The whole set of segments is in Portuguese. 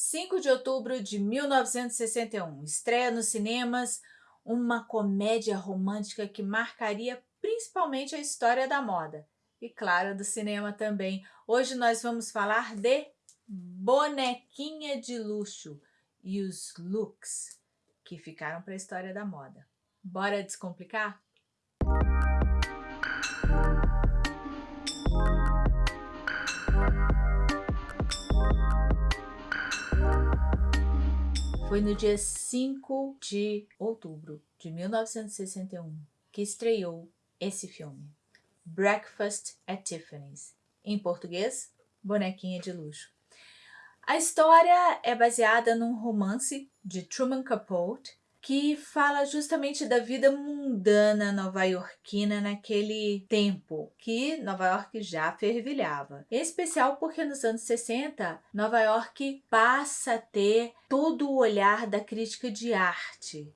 5 de outubro de 1961, estreia nos cinemas uma comédia romântica que marcaria principalmente a história da moda e, claro, do cinema também. Hoje nós vamos falar de Bonequinha de Luxo e os looks que ficaram para a história da moda. Bora descomplicar? Foi no dia 5 de outubro de 1961 que estreou esse filme, Breakfast at Tiffany's, em português, Bonequinha de Luxo. A história é baseada num romance de Truman Capote que fala justamente da vida mundana nova-iorquina naquele tempo, que Nova York já fervilhava. Em especial porque nos anos 60, Nova York passa a ter todo o olhar da crítica de arte,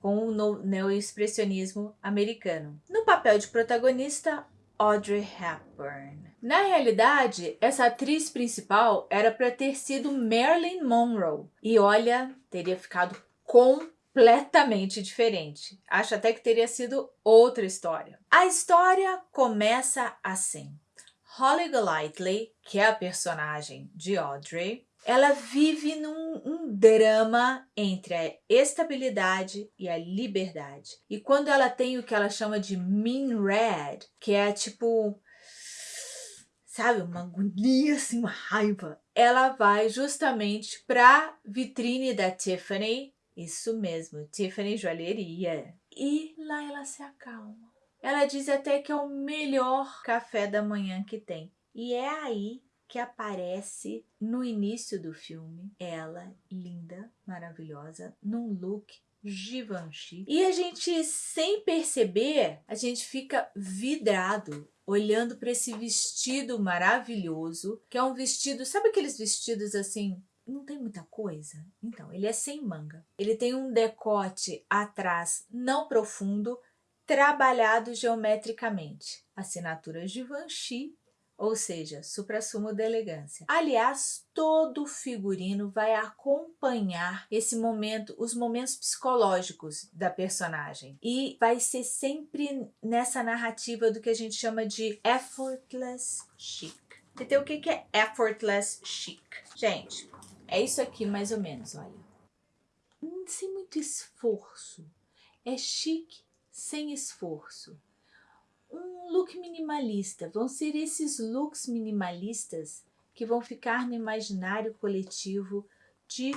com o neoexpressionismo americano. No papel de protagonista, Audrey Hepburn. Na realidade, essa atriz principal era para ter sido Marilyn Monroe. E olha, teria ficado com completamente diferente. Acho até que teria sido outra história. A história começa assim. Holly Golightly, que é a personagem de Audrey, ela vive num um drama entre a estabilidade e a liberdade. E quando ela tem o que ela chama de mean red, que é tipo, sabe, uma agonia, assim, uma raiva, ela vai justamente para vitrine da Tiffany isso mesmo, Tiffany Joalheria. E lá ela se acalma. Ela diz até que é o melhor café da manhã que tem. E é aí que aparece no início do filme ela, linda, maravilhosa, num look Givenchy. E a gente, sem perceber, a gente fica vidrado olhando para esse vestido maravilhoso, que é um vestido, sabe aqueles vestidos assim não tem muita coisa. Então, ele é sem manga. Ele tem um decote atrás não profundo, trabalhado geometricamente. Assinaturas de Givenchy, ou seja, supra-sumo da elegância. Aliás, todo figurino vai acompanhar esse momento, os momentos psicológicos da personagem. E vai ser sempre nessa narrativa do que a gente chama de effortless chic. Então, o que é effortless chic? Gente, é isso aqui mais ou menos, olha. Sem muito esforço. É chique sem esforço. Um look minimalista. Vão ser esses looks minimalistas que vão ficar no imaginário coletivo de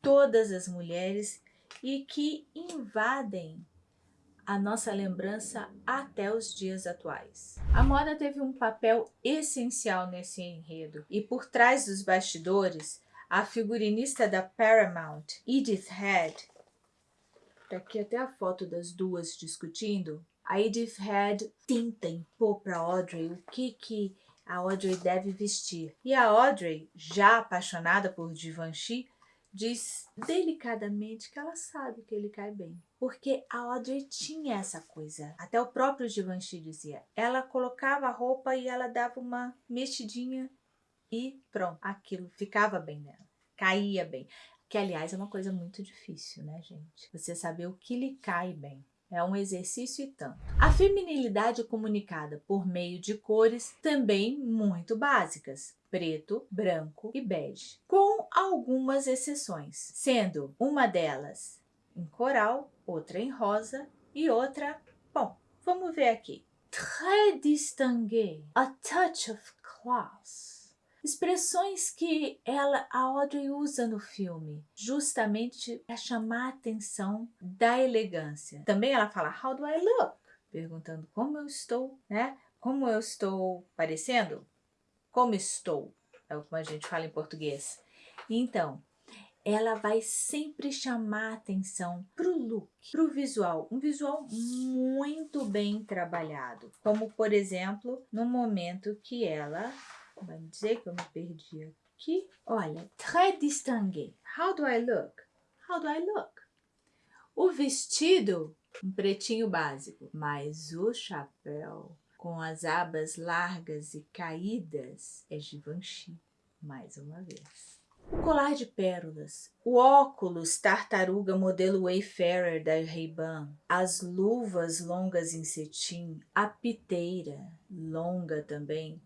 todas as mulheres e que invadem a nossa lembrança até os dias atuais. A moda teve um papel essencial nesse enredo e por trás dos bastidores a figurinista da Paramount, Edith Head, tá aqui até a foto das duas discutindo, a Edith Head tenta impor para Audrey o que, que a Audrey deve vestir. E a Audrey, já apaixonada por Givenchy, diz delicadamente que ela sabe que ele cai bem. Porque a Audrey tinha essa coisa. Até o próprio Givenchy dizia. Ela colocava a roupa e ela dava uma mexidinha e pronto, aquilo ficava bem nela, caía bem. Que, aliás, é uma coisa muito difícil, né, gente? Você saber o que lhe cai bem. É um exercício e tanto. A feminilidade comunicada por meio de cores também muito básicas, preto, branco e bege, com algumas exceções, sendo uma delas em coral, outra em rosa e outra, bom, vamos ver aqui. Très distingué, a touch of class. Expressões que ela, a Audrey usa no filme, justamente para chamar a atenção da elegância. Também ela fala, how do I look? Perguntando como eu estou, né? Como eu estou parecendo? Como estou? É o que a gente fala em português. Então, ela vai sempre chamar atenção para o look, para o visual. Um visual muito bem trabalhado. Como, por exemplo, no momento que ela Vai dizer que eu me perdi aqui. Olha, très distingué. How do I look? How do I look? O vestido, um pretinho básico, mas o chapéu com as abas largas e caídas é Givenchy, mais uma vez. o colar de pérolas, o óculos tartaruga modelo Wayfarer da Ray-Ban, as luvas longas em cetim, a piteira longa também.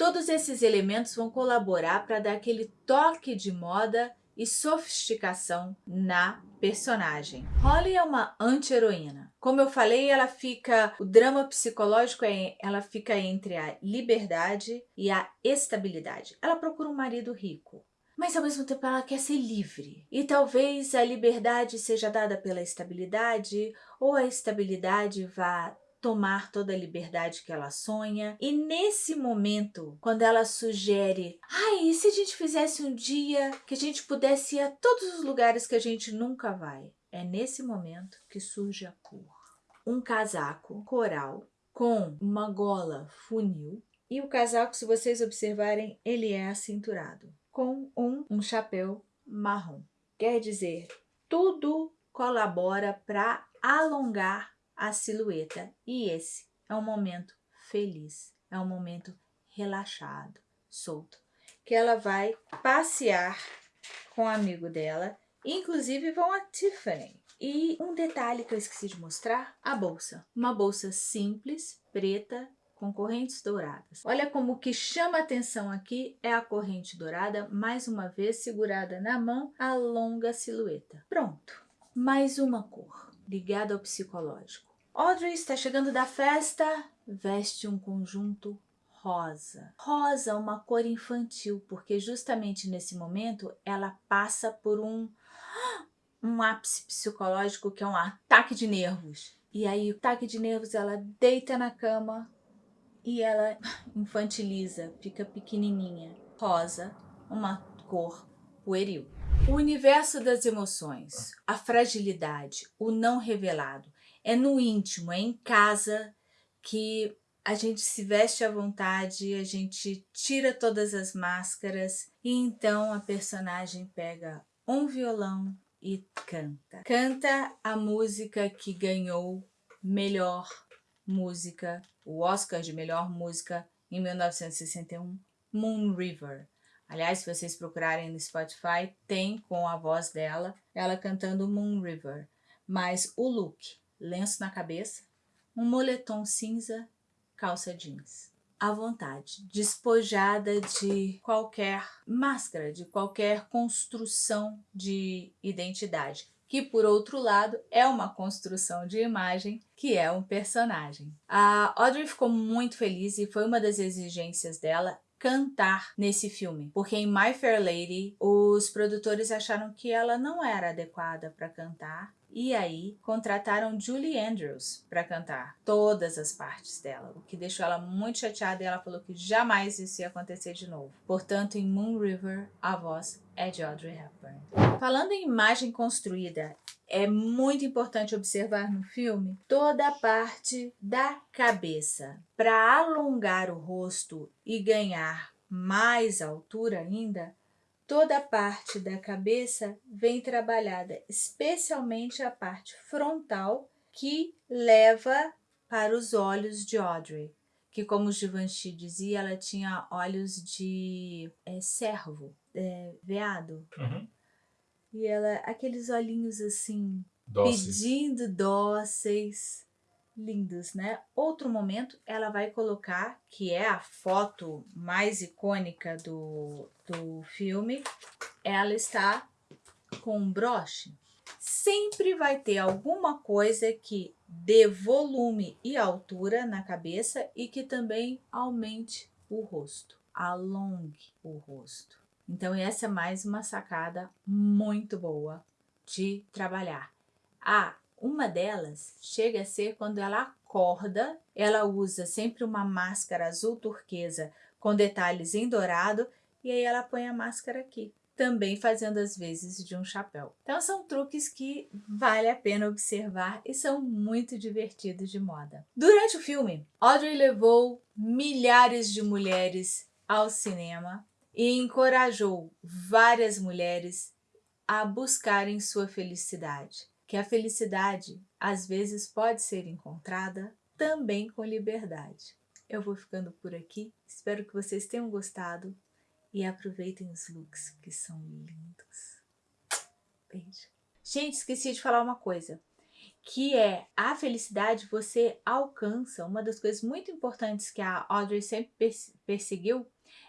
Todos esses elementos vão colaborar para dar aquele toque de moda e sofisticação na personagem. Holly é uma anti-heroína. Como eu falei, ela fica, o drama psicológico é, ela fica entre a liberdade e a estabilidade. Ela procura um marido rico, mas ao mesmo tempo ela quer ser livre. E talvez a liberdade seja dada pela estabilidade ou a estabilidade vá tomar toda a liberdade que ela sonha. E nesse momento, quando ela sugere, ai, e se a gente fizesse um dia que a gente pudesse ir a todos os lugares que a gente nunca vai? É nesse momento que surge a cor. Um casaco coral com uma gola funil e o casaco, se vocês observarem, ele é acinturado com um, um chapéu marrom. Quer dizer, tudo colabora para alongar a silhueta. E esse é um momento feliz, é um momento relaxado, solto, que ela vai passear com o amigo dela, inclusive vão a Tiffany. E um detalhe que eu esqueci de mostrar, a bolsa. Uma bolsa simples, preta, com correntes douradas. Olha como o que chama atenção aqui é a corrente dourada, mais uma vez segurada na mão, a longa silhueta. Pronto, mais uma cor ligada ao psicológico. Audrey está chegando da festa, veste um conjunto rosa. Rosa, uma cor infantil, porque justamente nesse momento ela passa por um, um ápice psicológico que é um ataque de nervos. E aí, o ataque de nervos, ela deita na cama e ela infantiliza, fica pequenininha. Rosa, uma cor pueril. O universo das emoções, a fragilidade, o não revelado, é no íntimo, é em casa que a gente se veste à vontade, a gente tira todas as máscaras e então a personagem pega um violão e canta. Canta a música que ganhou melhor música, o Oscar de melhor música em 1961, Moon River. Aliás, se vocês procurarem no Spotify, tem com a voz dela, ela cantando Moon River. Mas o look lenço na cabeça, um moletom cinza, calça jeans. À vontade, despojada de qualquer máscara, de qualquer construção de identidade, que por outro lado é uma construção de imagem que é um personagem. A Audrey ficou muito feliz e foi uma das exigências dela cantar nesse filme, porque em My Fair Lady os produtores acharam que ela não era adequada para cantar e aí contrataram Julie Andrews para cantar todas as partes dela, o que deixou ela muito chateada e ela falou que jamais isso ia acontecer de novo. Portanto, em Moon River, a voz é de Audrey Hepburn. Falando em imagem construída, é muito importante observar no filme toda a parte da cabeça. Para alongar o rosto e ganhar mais altura ainda, Toda a parte da cabeça vem trabalhada, especialmente a parte frontal que leva para os olhos de Audrey, que como Givenchy dizia, ela tinha olhos de é, cervo, é, veado. Uhum. E ela, aqueles olhinhos assim, dóceis. pedindo dóceis lindos, né? Outro momento, ela vai colocar, que é a foto mais icônica do, do filme, ela está com um broche. Sempre vai ter alguma coisa que dê volume e altura na cabeça e que também aumente o rosto, alongue o rosto. Então essa é mais uma sacada muito boa de trabalhar. Ah, uma delas chega a ser quando ela acorda, ela usa sempre uma máscara azul turquesa com detalhes em dourado e aí ela põe a máscara aqui, também fazendo as vezes de um chapéu. Então são truques que vale a pena observar e são muito divertidos de moda. Durante o filme, Audrey levou milhares de mulheres ao cinema e encorajou várias mulheres a buscarem sua felicidade que a felicidade às vezes pode ser encontrada também com liberdade. Eu vou ficando por aqui, espero que vocês tenham gostado e aproveitem os looks que são lindos. Beijo. Gente, esqueci de falar uma coisa, que é a felicidade você alcança, uma das coisas muito importantes que a Audrey sempre perseguiu,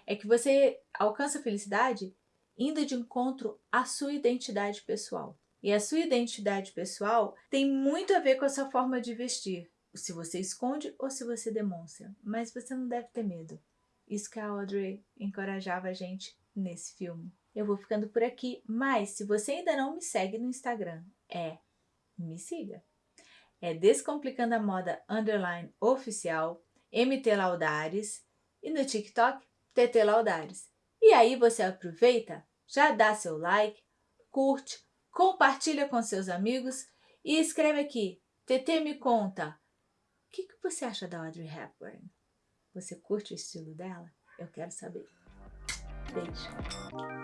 é que você alcança a felicidade indo de encontro à sua identidade pessoal. E a sua identidade pessoal tem muito a ver com a sua forma de vestir. Se você esconde ou se você demonstra. Mas você não deve ter medo. Isso que a Audrey encorajava a gente nesse filme. Eu vou ficando por aqui, mas se você ainda não me segue no Instagram, é me siga. É Descomplicando a Moda Underline Oficial, MT Laudares e no TikTok, TT Laudares. E aí você aproveita, já dá seu like, curte, compartilha com seus amigos e escreve aqui, TT me conta, o que, que você acha da Audrey Hepburn? Você curte o estilo dela? Eu quero saber. Beijo.